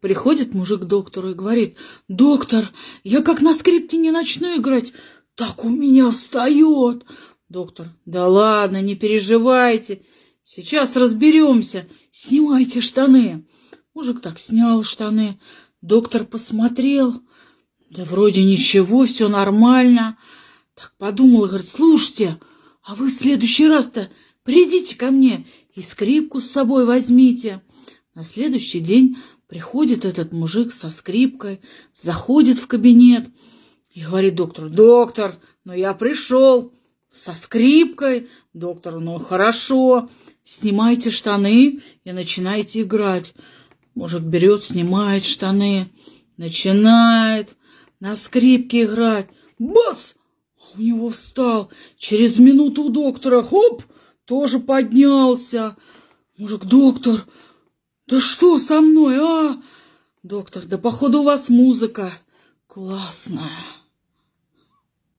Приходит мужик к доктору и говорит, «Доктор, я как на скрипке не начну играть, так у меня встает». Доктор, «Да ладно, не переживайте, сейчас разберемся, снимайте штаны». Мужик так снял штаны, доктор посмотрел, да вроде ничего, все нормально. Так подумал и говорит, слушайте, а вы в следующий раз-то придите ко мне и скрипку с собой возьмите. На следующий день Приходит этот мужик со скрипкой, заходит в кабинет и говорит доктору, доктор, ну я пришел со скрипкой. Доктор, ну хорошо, снимайте штаны и начинайте играть. Мужик берет, снимает штаны, начинает на скрипке играть. Бац! У него встал. Через минуту у доктора, хоп, тоже поднялся. Мужик, доктор, да что со мной, а? Доктор, да походу у вас музыка классная.